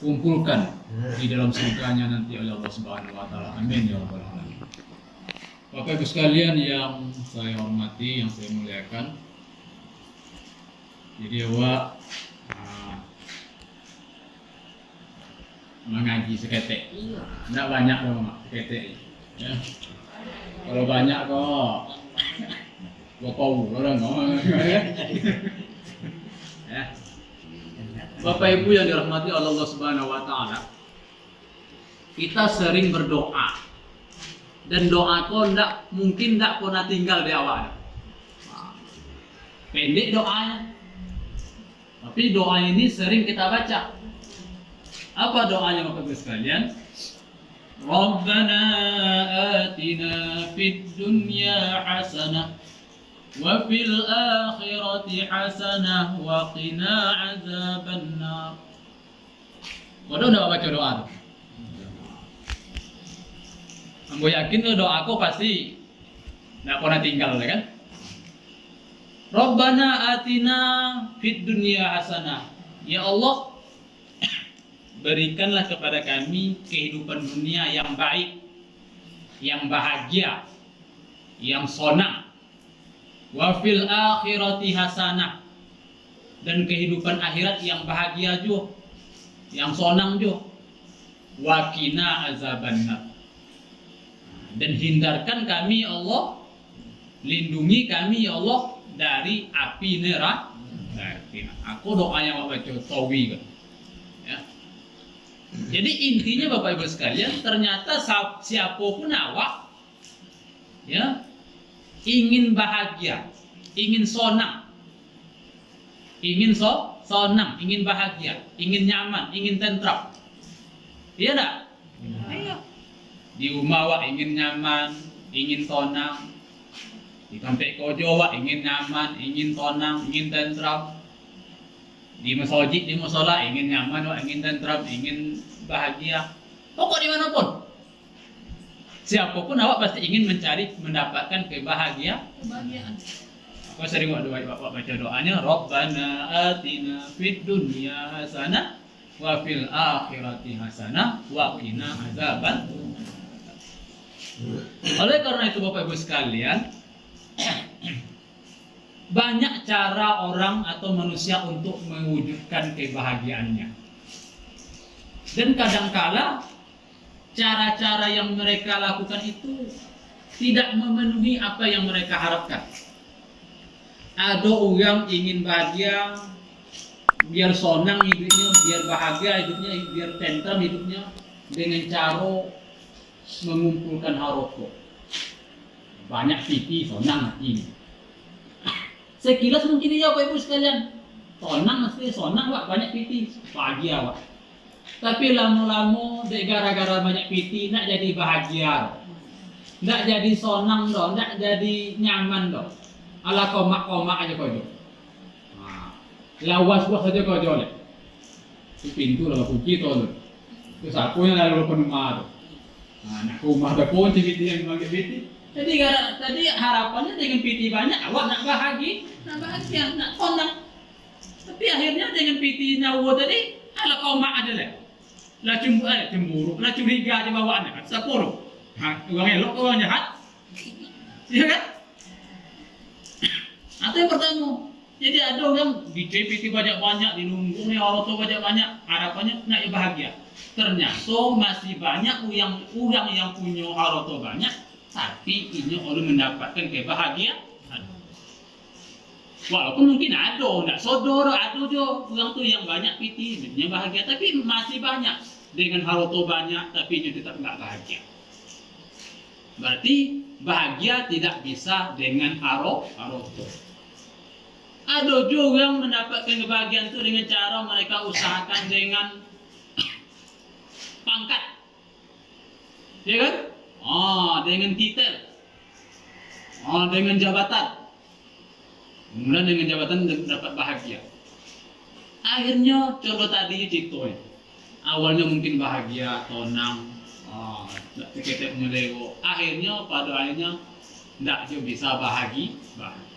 dikumpulkan di dalam surganya nanti oleh Allah Subhanahu wa taala. Amin ya rabbal alamin. Bapak Ibu sekalian yang saya hormati, yang saya muliakan. Jadi awak ah, mengaji seketek. Tidak banyak kok mak seketek. Ya. Kalau banyak kok gua kau orang. Ya. Bapak Ibu yang dirahmati Allah Subhanahu wa taala. Kita sering berdoa. Dan doa kau ndak mungkin ndak pernah tinggal di awal. Pendek doanya. Tapi doa ini sering kita baca. Apa doanya Bapak Ibu sekalian? Rabbana atina fid dunya hasanah akhirati hasanah wa qina azaban nar. Waduh udah baca doa. Aku yakin tuh doa aku pasti nggak pernah tinggal ya kan? Rabbana atina fid dunya hasanah. Ya Allah, berikanlah kepada kami kehidupan dunia yang baik, yang bahagia, yang sonang. Wa fil akhirati hasanah. Dan kehidupan akhirat yang bahagia juga, yang sonang juga. Wa qina. Dan hindarkan kami ya Allah, lindungi kami ya Allah dari api neraka. Aku doanya Bapak baca tawi kan. Ya. Jadi intinya Bapak Ibu sekalian, ternyata siapa pun awak ya ingin bahagia, ingin sonang, ingin so sonang, ingin bahagia, ingin nyaman, ingin tentram. Iya enggak? Iya. Di rumah awak ingin nyaman, ingin sonang, di kampek kojo wak ingin nyaman, ingin tenang, ingin tentram. Di masjid, di musola ingin nyaman, wak ingin tentram, ingin bahagia. Pokok di mana pun. Siapa pun awak pasti ingin mencari, mendapatkan kebahagiaan. Kebahagiaan. Aku sering doa, wak baca doanya, Rabbana atina fid dunya hasanah wa fil akhirati hasanah wa qina azaban. Oleh karena itu Bapak Ibu sekalian, banyak cara orang atau manusia untuk mewujudkan kebahagiaannya. Dan kadangkala cara-cara yang mereka lakukan itu tidak memenuhi apa yang mereka harapkan. Ada orang ingin bahagia, biar sonang hidupnya, biar bahagia hidupnya, biar tentram hidupnya dengan cara mengumpulkan haroko banyak pipi sonang hati. Sekilas mungkin iya Bapak Ibu sekalian. Sonang mesti sonang wak banyak pipi bahagia wak tapi lama-lama dek gara-gara banyak pipi nak jadi bahagia. Nak jadi sonang dong nak jadi nyaman dong ala komak-komak aja kau nah, lawas-was aja kau jolek itu pintu lah kunci tuh itu sapunya lalu rumah tuh nah, nak rumah ada kunci pipi yang pakai pipi jadi gara, tadi harapannya dengan PT banyak, awak nak bahagia, nak bahagia, nak tenang. Tapi akhirnya dengan PT nyawa tadi, ala kau mak ada lah. Lah cemburu, eh, cemburu, lah curiga aja bawaannya kan, sepuluh. Ha, orang elok, orang jahat. Iya kan? Atau yang pertama, jadi ada orang di CPT banyak-banyak, di lumbung orang tua banyak-banyak, harapannya nak bahagia. Ternyata masih banyak yang orang yang punya harta banyak, tapi ini orang mendapatkan kebahagiaan. Walaupun mungkin ada, tidak sodor, ada juga orang tu yang banyak piti, yang bahagia, tapi masih banyak dengan haroto banyak, tapi dia tetap nggak bahagia. Berarti bahagia tidak bisa dengan haroto. Ada juga yang mendapatkan kebahagiaan itu dengan cara mereka usahakan dengan pangkat, ya kan? Ah, dengan titel. Ah, dengan jabatan. Kemudian dengan jabatan dapat bahagia. Akhirnya contoh tadi Cito ya. Awalnya mungkin bahagia tenang ah kita menyelego akhirnya pada akhirnya tidak juga bisa bahagia. Bahagia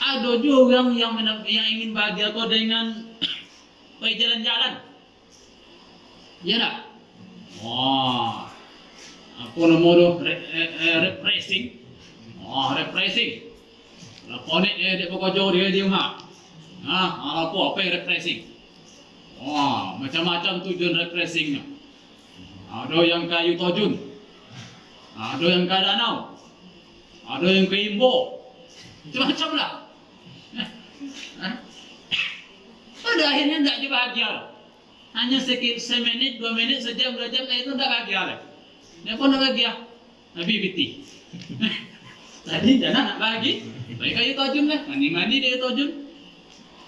ada juga yang yang, ingin bahagia kok dengan pergi jalan-jalan. Ya tak wah. Apa namanya re, re, re, refreshing. Wah refreshing. Lakonik eh dia pokok dia dia mah. Ah, apa apa yang refreshing? Wah, macam-macam tujuan refreshingnya. Ada yang kayu tojun, ada yang ke danau, ada yang ke imbo, macam-macam lah. Pada akhirnya tidak bahagia. Hanya sedikit semenit, dua menit, sejam, dua jam, itu tidak bahagia. Dia pun tidak bahagia. Nabi biti. Tadi jangan nak bahagia. Baik kayu tojun lah, mandi-mandi dia tojun.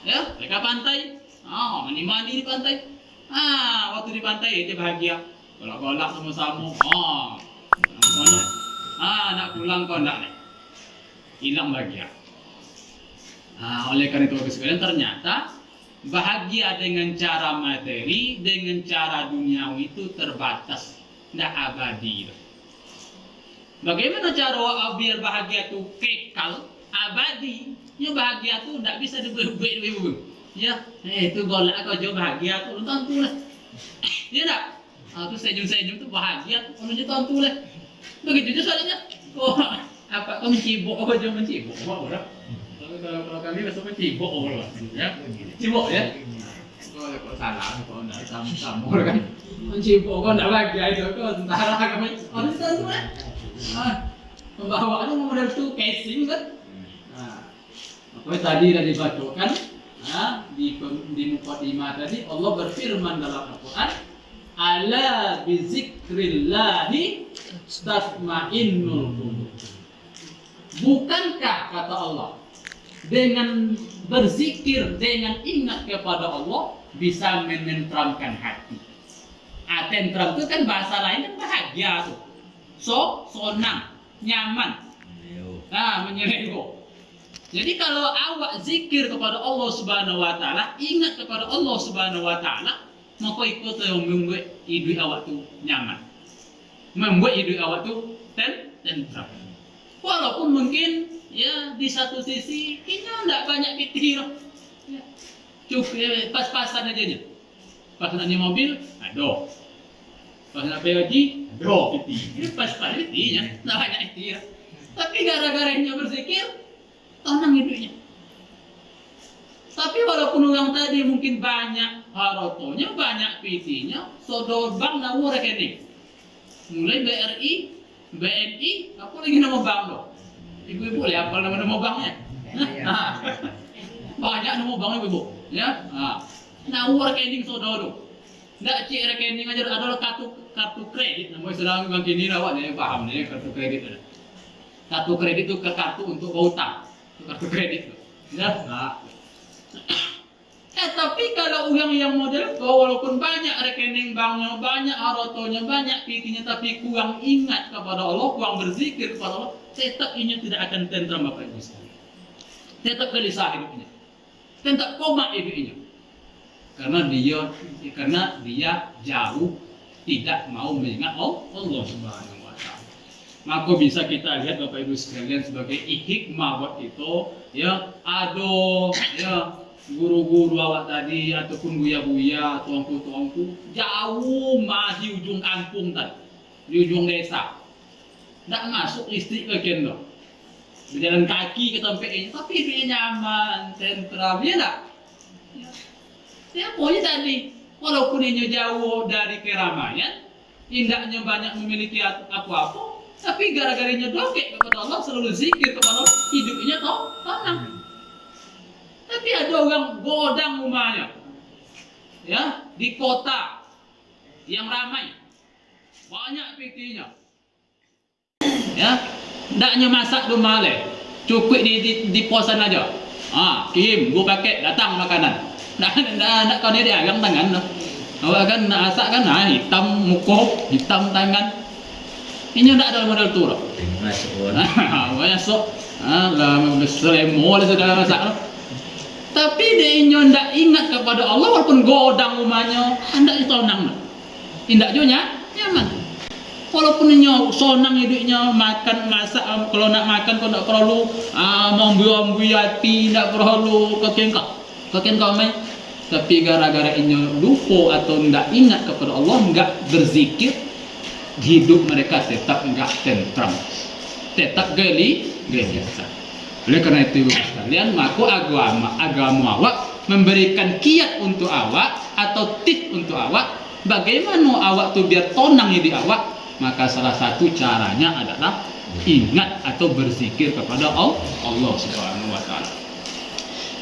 Ya, mereka pantai. Ah, mandi-mandi di pantai. Ah, waktu di pantai dia bahagia. Golak-golak sama-sama. Ah, sama Ah, nak pulang kau nak hilang bahagia. Ah, oleh karena itu sekalian ternyata bahagia dengan cara materi, dengan cara duniawi itu terbatas, tidak abadi. Bagaimana cara biar bahagia itu kekal, abadi? Ya bahagia itu tidak bisa eh itu golak kau jauh bahagia tuh nonton tuh lah ya tak ah tuh senyum senyum tuh bahagia tuh kalau nonton tuh lah begitu juga soalnya oh apa kau mencibuk kau jauh mencibuk apa orang kalau kalau kami besok mencibuk orang ya cibuk ya kalau kau salah kau tidak sama sama kan mencibuk kau tidak bahagia itu kau kami kalau nonton tuh lah ah pembawaannya model tuh casing kan nah apa tadi sudah dibacakan Nah, di di mukadimah tadi Allah berfirman dalam Al-Qur'an, "Ala bizikrillahi tasma'innul qulub." Bukankah kata Allah, dengan berzikir, dengan ingat kepada Allah bisa menenteramkan hati. Ah, tentram itu kan bahasa lain kan bahagia tuh. So, sonang, nyaman. Nah, menyelego. Jadi kalau awak zikir kepada Allah Subhanahu wa taala, ingat kepada Allah Subhanahu wa taala, maka ikut yang membuat hidup awak tu nyaman. Membuat hidup awak tu ten tentram. Walaupun mungkin ya di satu sisi ini tidak banyak pikir. Ya. Cukup ya, pas-pasan aja nya. Pas nanya mobil, ada. Pas nak pergi, ada piti. Ini pas-pas pitinya, tidak banyak pikir. Tapi gara-gara berzikir, tenang hidupnya. Tapi walaupun orang tadi mungkin banyak harotonya, banyak PT-nya, sodor bank nawa rekening. Mulai BRI, BNI, apa lagi nama bank lo? Ibu-ibu boleh apa nama-nama banknya? banyak nama bank ibu-ibu, ya. Nawa rekening sodor Nggak cek rekening aja ada kartu kartu kredit. Namanya sedang bank ini ya paham nih kartu kredit. Kartu kredit itu ke kartu untuk utang kartu kredit ya nah. eh tapi kalau orang yang model kau walaupun banyak rekening banknya banyak harotonya banyak pitinya tapi kurang ingat kepada Allah kurang berzikir kepada Allah tetap ini tidak akan tentram bapak ibu tetap gelisah hidupnya tetap koma hidupnya karena dia karena dia jauh tidak mau mengingat Allah subhanahu maka bisa kita lihat Bapak Ibu sekalian sebagai hikmah buat itu ya ado ya guru-guru awak tadi ataupun buya-buya tuangku-tuangku jauh mah di ujung kampung tadi di ujung desa tidak masuk listrik ke kendo berjalan kaki ke tempat ini tapi hidupnya nyaman tentram ya enggak ya. ya pokoknya tadi walaupun ini jauh dari keramaian indahnya banyak memiliki apa-apa tapi gara-garanya dokek kepada Allah selalu zikir kepada Allah, hidupnya toh tenang. Tapi ada orang godang rumahnya, ya di kota yang ramai, banyak PT-nya, ya, ndaknya masak rumah le, cukup di, di, di posan aja. Ah, kirim, gua pakai datang makanan. Ndak ndak ndak kau ni dia yang tangan. Awak kan nak masak kan, nah, hitam muka, hitam tangan, ini tidak ada model tur. Masuk. Masuk. Ah, lah selemo lah sudah masak. Tapi dia ndak ingat kepada Allah walaupun godang rumahnya, hendak ditonang. Indak juga nyaman. Walaupun nyo sonang hidupnya makan masak kalau nak makan kau nak perlu ah membuang hati tidak perlu kekengkak kekengkak main tapi gara-gara inyo lupa atau tidak ingat kepada Allah enggak berzikir hidup mereka tetap enggak tentram tetap geli biasa oleh karena itu sekalian maka agama agama awak memberikan kiat untuk awak atau tip untuk awak bagaimana awak tuh biar tonang di awak maka salah satu caranya adalah ingat atau berzikir kepada Allah Subhanahu wa taala.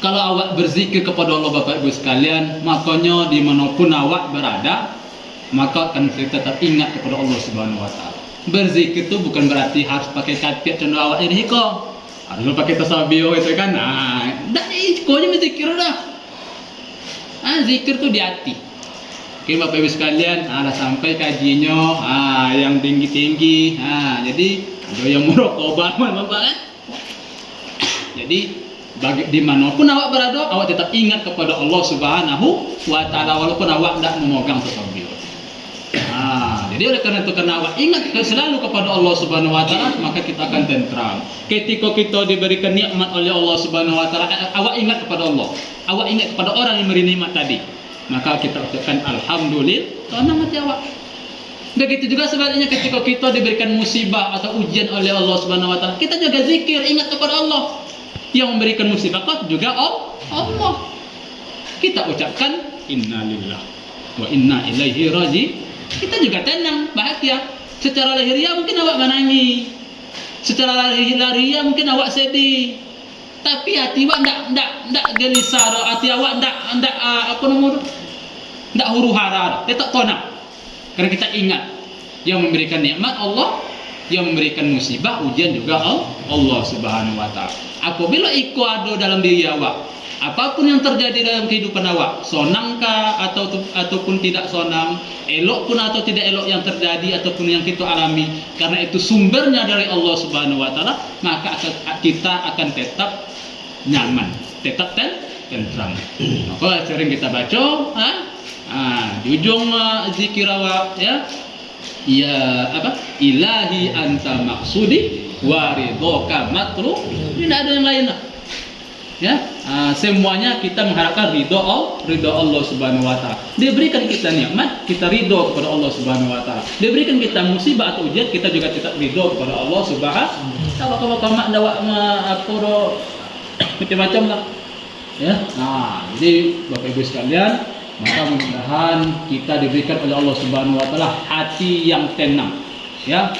Kalau awak berzikir kepada Allah Bapak Ibu sekalian, makanya di mana pun awak berada, maka akan tetap ingat kepada Allah Subhanahu wa taala. Berzikir itu bukan berarti harus pakai katiak contoh awak ini kok. Harus pakai tasbih itu kan. Nah, dah itu aja berzikir dah. Ah, zikir tuh di hati Oke Bapak Ibu sekalian, ada sampai kajinya ah, yang tinggi-tinggi. Ah, jadi ada yang merokok Bapak kan? Jadi bagi di mana pun awak berada, awak tetap ingat kepada Allah Subhanahu wa taala walaupun awak tidak memegang tasbih. Jadi oleh karena itu karena ingat selalu kepada Allah Subhanahu wa taala, maka kita akan tentram. Ketika kita diberikan nikmat oleh Allah Subhanahu wa taala, awak ingat kepada Allah. Awak ingat kepada orang yang memberi nikmat tadi. Maka kita ucapkan alhamdulillah. Karena mati awak. Begitu juga sebaliknya ketika kita diberikan musibah atau ujian oleh Allah Subhanahu wa taala kita juga zikir ingat kepada Allah. Yang memberikan musibah kok juga Allah. Kita ucapkan innalillah wa inna ilaihi raji kita juga tenang bahagia. Secara lahiriah mungkin awak menangis. Secara lahiriah mungkin awak sedih. Tapi hati awak ndak ndak ndak gelisah hati awak ndak ndak uh, apa namanya tidak huru hara, dia tak tonak. Karena kita ingat yang memberikan nikmat Allah, yang memberikan musibah ujian juga Allah Subhanahu wa taala. Apabila iko ada dalam diri awak, apa pun yang terjadi dalam kehidupan awak, sonangkah atau ataupun tidak sonang, elok pun atau tidak elok yang terjadi ataupun yang kita alami, karena itu sumbernya dari Allah Subhanahu wa taala, maka kita akan tetap nyaman, tetap ten tentram. Maka sering kita baca, ha? Ah, di ujung uh, zikir awak ya. Ya apa? Ilahi anta maksudi wa ridhoka matru. Ini tidak ada yang lain lah. Ya, uh, semuanya kita mengharapkan ridho Allah, ridho Allah Subhanahu wa taala. Dia berikan kita nikmat, kita ridho kepada Allah Subhanahu wa taala. Dia berikan kita musibah atau ujian, kita juga tetap ridho kepada Allah Subhanahu. Kalau kalau kamu dawa apa macam-macam lah. Ya. Nah, jadi Bapak Ibu sekalian, maka mudah-mudahan kita diberikan oleh Allah Subhanahu wa taala hati yang tenang ya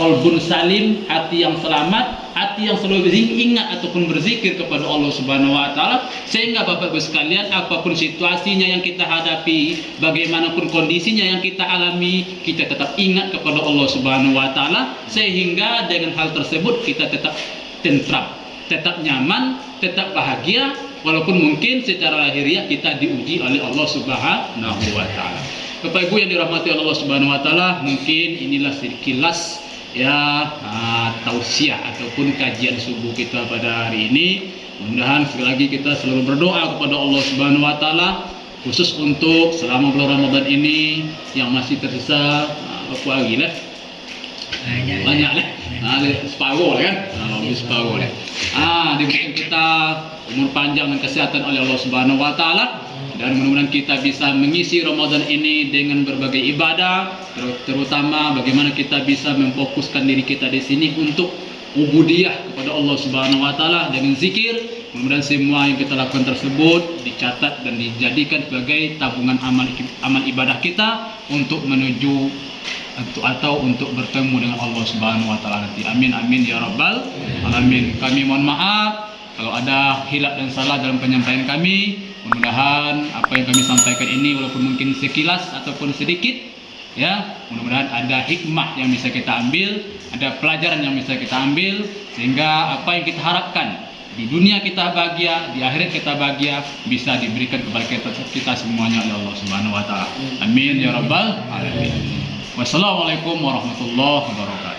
qalbun salim hati yang selamat hati yang selalu ingat ataupun berzikir kepada Allah Subhanahu wa taala. Sehingga Bapak Ibu sekalian apa pun situasinya yang kita hadapi bagaimanapun kondisinya yang kita alami kita tetap ingat kepada Allah Subhanahu wa taala. Sehingga dengan hal tersebut kita tetap tentram tetap nyaman tetap bahagia. Walaupun mungkin secara lahiriah kita diuji oleh Allah Subhanahu wa taala. Bapak Ibu yang dirahmati Allah Subhanahu wa taala, mungkin inilah sekilas ya uh, tausiah ataupun kajian subuh kita pada hari ini. Mudah-mudahan sekali lagi kita selalu berdoa kepada Allah Subhanahu wa taala khusus untuk selama bulan Ramadan ini yang masih tersisa uh, apa lagi lah? Banyak. Lah. Nah, separuh lah kan? Nah, separuh lah. Ah diberikan kita umur panjang dan kesehatan oleh Allah Subhanahu wa taala dan mudah-mudahan kita bisa mengisi Ramadan ini dengan berbagai ibadah terutama bagaimana kita bisa memfokuskan diri kita di sini untuk ubudiyah kepada Allah Subhanahu wa taala dengan zikir. Mudah-mudahan semua yang kita lakukan tersebut dicatat dan dijadikan sebagai tabungan amal amal ibadah kita untuk menuju atau untuk bertemu dengan Allah Subhanahu wa taala nanti. Amin amin ya rabbal alamin. Kami mohon maaf kalau ada hilap dan salah dalam penyampaian kami, mudah-mudahan apa yang kami sampaikan ini walaupun mungkin sekilas ataupun sedikit, ya mudah-mudahan ada hikmah yang bisa kita ambil, ada pelajaran yang bisa kita ambil, sehingga apa yang kita harapkan di dunia kita bahagia, di akhirat kita bahagia, bisa diberikan kepada kita, kita semuanya oleh Allah Subhanahu Wa Taala. Amin ya rabbal alamin. Wassalamualaikum warahmatullahi wabarakatuh.